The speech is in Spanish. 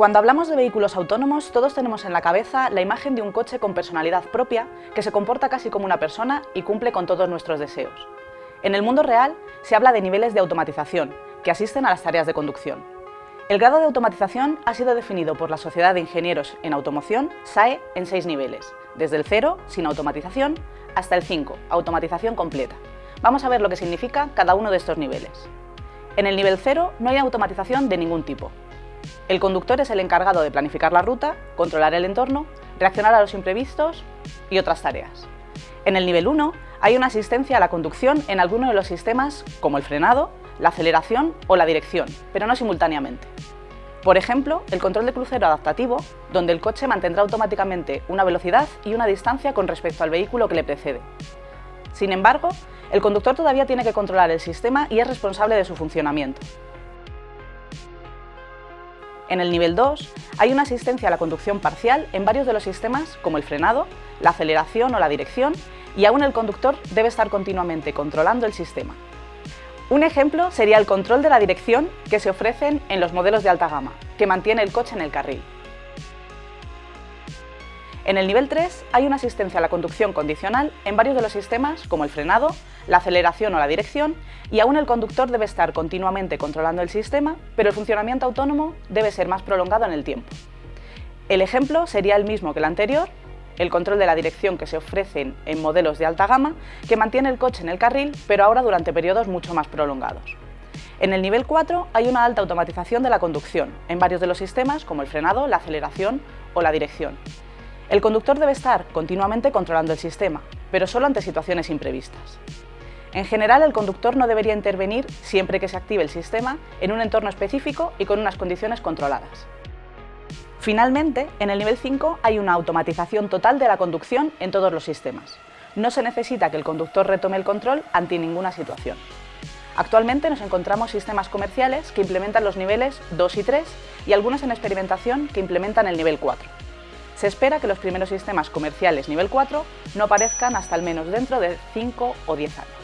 Cuando hablamos de vehículos autónomos, todos tenemos en la cabeza la imagen de un coche con personalidad propia que se comporta casi como una persona y cumple con todos nuestros deseos. En el mundo real se habla de niveles de automatización, que asisten a las tareas de conducción. El grado de automatización ha sido definido por la Sociedad de Ingenieros en Automoción, SAE, en seis niveles, desde el 0, sin automatización, hasta el 5, automatización completa. Vamos a ver lo que significa cada uno de estos niveles. En el nivel 0 no hay automatización de ningún tipo, el conductor es el encargado de planificar la ruta, controlar el entorno, reaccionar a los imprevistos y otras tareas. En el nivel 1 hay una asistencia a la conducción en alguno de los sistemas como el frenado, la aceleración o la dirección, pero no simultáneamente. Por ejemplo, el control de crucero adaptativo, donde el coche mantendrá automáticamente una velocidad y una distancia con respecto al vehículo que le precede. Sin embargo, el conductor todavía tiene que controlar el sistema y es responsable de su funcionamiento. En el nivel 2 hay una asistencia a la conducción parcial en varios de los sistemas como el frenado, la aceleración o la dirección y aún el conductor debe estar continuamente controlando el sistema. Un ejemplo sería el control de la dirección que se ofrecen en los modelos de alta gama, que mantiene el coche en el carril. En el nivel 3 hay una asistencia a la conducción condicional en varios de los sistemas como el frenado, la aceleración o la dirección y aún el conductor debe estar continuamente controlando el sistema, pero el funcionamiento autónomo debe ser más prolongado en el tiempo. El ejemplo sería el mismo que el anterior, el control de la dirección que se ofrecen en modelos de alta gama, que mantiene el coche en el carril, pero ahora durante periodos mucho más prolongados. En el nivel 4 hay una alta automatización de la conducción, en varios de los sistemas como el frenado, la aceleración o la dirección. El conductor debe estar continuamente controlando el sistema, pero solo ante situaciones imprevistas. En general, el conductor no debería intervenir siempre que se active el sistema en un entorno específico y con unas condiciones controladas. Finalmente, en el nivel 5 hay una automatización total de la conducción en todos los sistemas. No se necesita que el conductor retome el control ante ninguna situación. Actualmente nos encontramos sistemas comerciales que implementan los niveles 2 y 3 y algunos en experimentación que implementan el nivel 4. Se espera que los primeros sistemas comerciales nivel 4 no aparezcan hasta al menos dentro de 5 o 10 años.